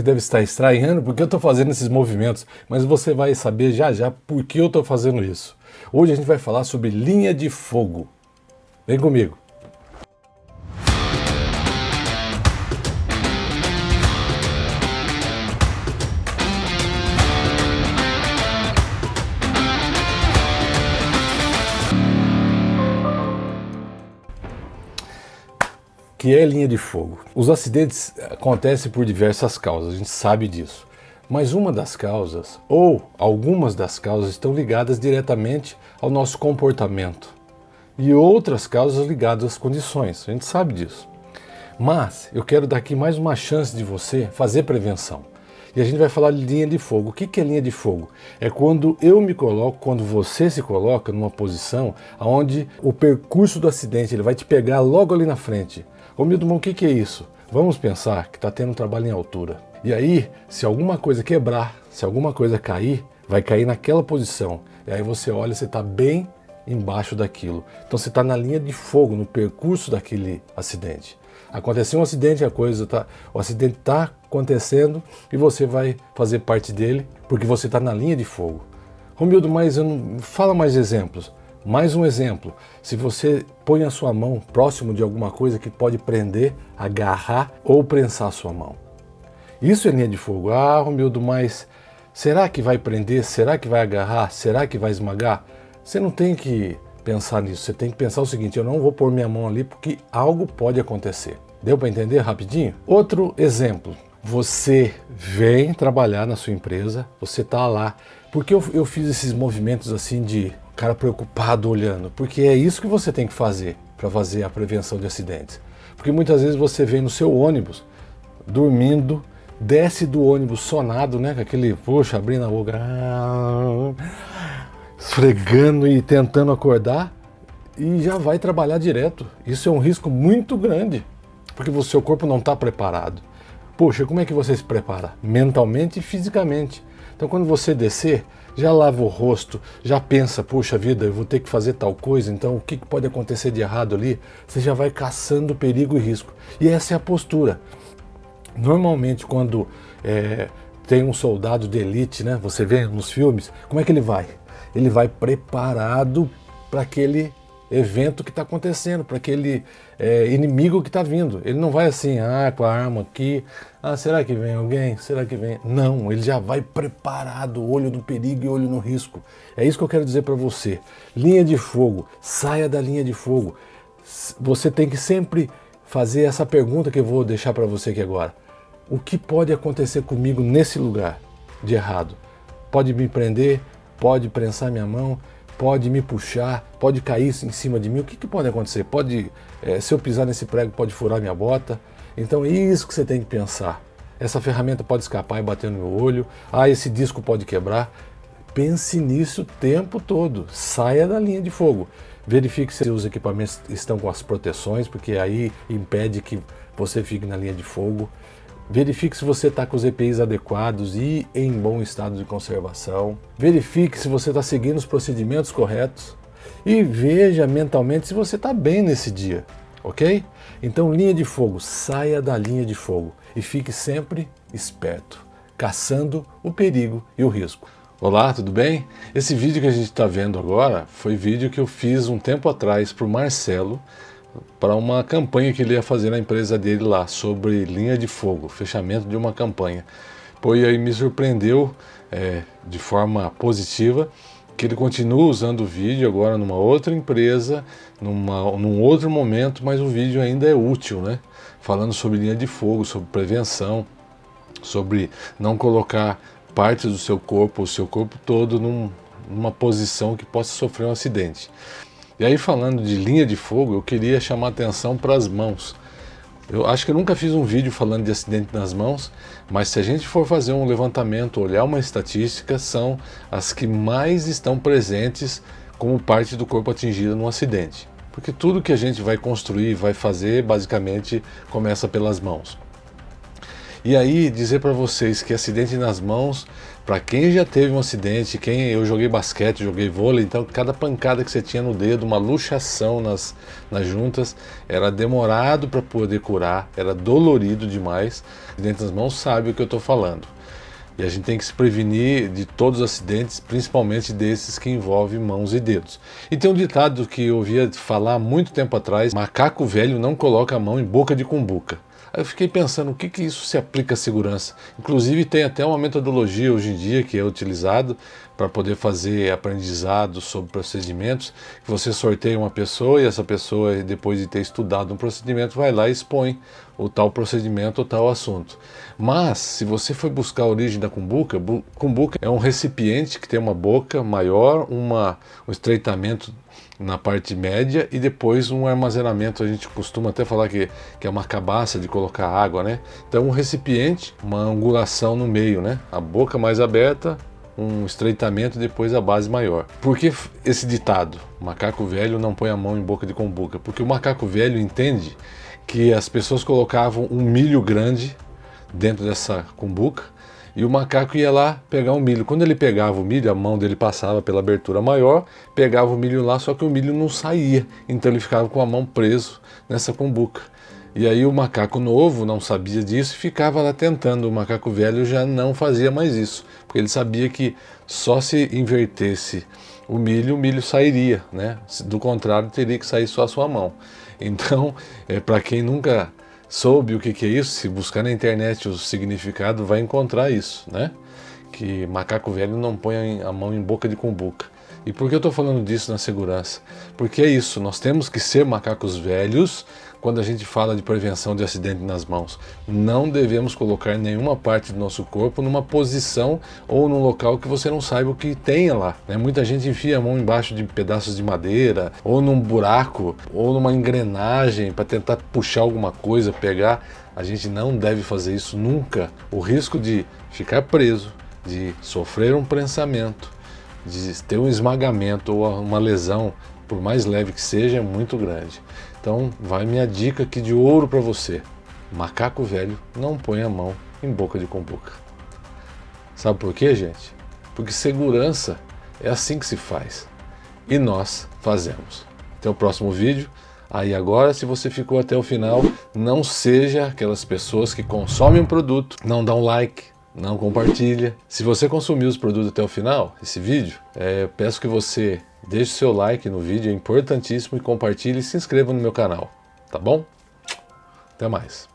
você deve estar estranhando porque eu estou fazendo esses movimentos, mas você vai saber já já por que eu estou fazendo isso. Hoje a gente vai falar sobre linha de fogo. Vem comigo. Que é linha de fogo. Os acidentes acontecem por diversas causas, a gente sabe disso. Mas uma das causas, ou algumas das causas, estão ligadas diretamente ao nosso comportamento. E outras causas ligadas às condições, a gente sabe disso. Mas eu quero dar aqui mais uma chance de você fazer prevenção. E a gente vai falar de linha de fogo. O que é linha de fogo? É quando eu me coloco, quando você se coloca numa posição onde o percurso do acidente ele vai te pegar logo ali na frente. Ô Milton, o que, que é isso? Vamos pensar que está tendo um trabalho em altura. E aí, se alguma coisa quebrar, se alguma coisa cair, vai cair naquela posição. E aí você olha, você está bem embaixo daquilo. Então você está na linha de fogo, no percurso daquele acidente. Aconteceu um acidente, a coisa tá, o acidente está acontecendo e você vai fazer parte dele porque você está na linha de fogo. Romildo, mas eu não, fala mais exemplos. Mais um exemplo, se você põe a sua mão próximo de alguma coisa que pode prender, agarrar ou prensar a sua mão. Isso é linha de fogo. Ah, Romildo, mas será que vai prender? Será que vai agarrar? Será que vai esmagar? Você não tem que pensar nisso, você tem que pensar o seguinte, eu não vou pôr minha mão ali porque algo pode acontecer. Deu para entender rapidinho? Outro exemplo, você vem trabalhar na sua empresa, você está lá. Porque eu, eu fiz esses movimentos assim de cara preocupado olhando, porque é isso que você tem que fazer para fazer a prevenção de acidentes. Porque muitas vezes você vem no seu ônibus, dormindo, desce do ônibus sonado, né, com aquele, poxa, abrindo a boca, esfregando e tentando acordar, e já vai trabalhar direto. Isso é um risco muito grande, porque o seu corpo não está preparado. Poxa, como é que você se prepara? Mentalmente e fisicamente. Então quando você descer, já lava o rosto, já pensa, puxa vida, eu vou ter que fazer tal coisa, então o que pode acontecer de errado ali? Você já vai caçando perigo e risco. E essa é a postura. Normalmente quando é, tem um soldado de elite, né, você vê nos filmes, como é que ele vai? Ele vai preparado para aquele evento que está acontecendo, para aquele é, inimigo que está vindo. Ele não vai assim, ah, com a arma aqui, ah, será que vem alguém? Será que vem? Não, ele já vai preparado, olho no perigo e olho no risco. É isso que eu quero dizer para você. Linha de fogo, saia da linha de fogo. Você tem que sempre fazer essa pergunta que eu vou deixar para você aqui agora. O que pode acontecer comigo nesse lugar de errado? Pode me prender, pode prensar minha mão, pode me puxar, pode cair em cima de mim, o que, que pode acontecer? Pode, é, se eu pisar nesse prego, pode furar minha bota. Então é isso que você tem que pensar. Essa ferramenta pode escapar e bater no meu olho. Ah, esse disco pode quebrar. Pense nisso o tempo todo. Saia da linha de fogo. Verifique se os equipamentos estão com as proteções, porque aí impede que você fique na linha de fogo. Verifique se você está com os EPIs adequados e em bom estado de conservação. Verifique se você está seguindo os procedimentos corretos. E veja mentalmente se você está bem nesse dia, ok? Então linha de fogo, saia da linha de fogo e fique sempre esperto, caçando o perigo e o risco. Olá, tudo bem? Esse vídeo que a gente está vendo agora foi vídeo que eu fiz um tempo atrás para o Marcelo, para uma campanha que ele ia fazer na empresa dele lá, sobre linha de fogo, fechamento de uma campanha. E aí me surpreendeu é, de forma positiva que ele continua usando o vídeo agora numa outra empresa, numa, num outro momento, mas o vídeo ainda é útil, né? Falando sobre linha de fogo, sobre prevenção, sobre não colocar partes do seu corpo, o seu corpo todo num, numa posição que possa sofrer um acidente. E aí falando de linha de fogo, eu queria chamar atenção para as mãos. Eu acho que eu nunca fiz um vídeo falando de acidente nas mãos, mas se a gente for fazer um levantamento, olhar uma estatística, são as que mais estão presentes como parte do corpo atingido num acidente. Porque tudo que a gente vai construir, vai fazer, basicamente começa pelas mãos. E aí dizer para vocês que acidente nas mãos para quem já teve um acidente, quem eu joguei basquete, joguei vôlei, então cada pancada que você tinha no dedo, uma luxação nas, nas juntas, era demorado para poder curar, era dolorido demais. Dentro das mãos sabe o que eu estou falando. E a gente tem que se prevenir de todos os acidentes, principalmente desses que envolvem mãos e dedos. E tem um ditado que eu ouvia falar muito tempo atrás, macaco velho não coloca a mão em boca de cumbuca. Aí eu fiquei pensando, o que, que isso se aplica à segurança? Inclusive tem até uma metodologia hoje em dia que é utilizado para poder fazer aprendizado sobre procedimentos, você sorteia uma pessoa e essa pessoa, depois de ter estudado um procedimento, vai lá e expõe o tal procedimento ou tal assunto. Mas, se você for buscar a origem da cumbuca, cumbuca é um recipiente que tem uma boca maior, uma, um estreitamento na parte média e depois um armazenamento, a gente costuma até falar que, que é uma cabaça de colocar água, né? Então um recipiente, uma angulação no meio, né? A boca mais aberta, um estreitamento e depois a base maior. Por que esse ditado? Macaco velho não põe a mão em boca de cumbuca. Porque o macaco velho entende que as pessoas colocavam um milho grande dentro dessa cumbuca e o macaco ia lá pegar o milho. Quando ele pegava o milho, a mão dele passava pela abertura maior, pegava o milho lá, só que o milho não saía. Então ele ficava com a mão preso nessa cumbuca. E aí o macaco novo não sabia disso e ficava lá tentando. O macaco velho já não fazia mais isso, porque ele sabia que só se invertesse o milho, o milho sairia, né? Do contrário, teria que sair só a sua mão. Então, é, para quem nunca soube o que, que é isso, se buscar na internet o significado, vai encontrar isso, né? Que macaco velho não põe a mão em boca de cumbuca. E por que eu estou falando disso na segurança? Porque é isso, nós temos que ser macacos velhos quando a gente fala de prevenção de acidente nas mãos. Não devemos colocar nenhuma parte do nosso corpo numa posição ou num local que você não saiba o que tenha lá. Né? Muita gente enfia a mão embaixo de pedaços de madeira, ou num buraco, ou numa engrenagem para tentar puxar alguma coisa, pegar. A gente não deve fazer isso nunca. O risco de ficar preso, de sofrer um prensamento, de ter um esmagamento ou uma lesão, por mais leve que seja, é muito grande. Então vai minha dica aqui de ouro para você. Macaco velho não põe a mão em boca de cumbuca. Sabe por quê, gente? Porque segurança é assim que se faz. E nós fazemos. Até o próximo vídeo. Aí agora, se você ficou até o final, não seja aquelas pessoas que consomem um produto, não um like, não compartilha. Se você consumiu os produtos até o final, esse vídeo, é, peço que você deixe seu like no vídeo, é importantíssimo, e compartilhe e se inscreva no meu canal, tá bom? Até mais.